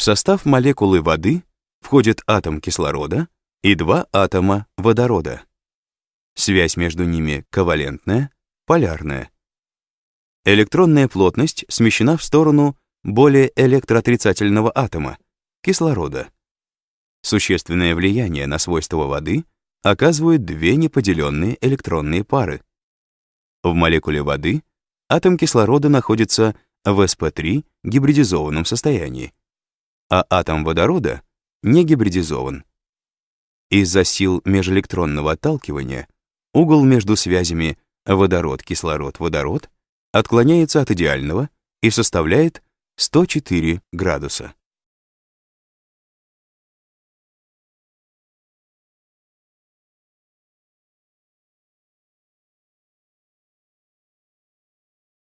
В состав молекулы воды входит атом кислорода и два атома водорода. Связь между ними ковалентная, полярная. Электронная плотность смещена в сторону более электроотрицательного атома — кислорода. Существенное влияние на свойства воды оказывают две неподеленные электронные пары. В молекуле воды атом кислорода находится в sp3 гибридизованном состоянии, а атом водорода не гибридизован. Из-за сил межэлектронного отталкивания угол между связями водород-кислород-водород отклоняется от идеального и составляет 104 градуса.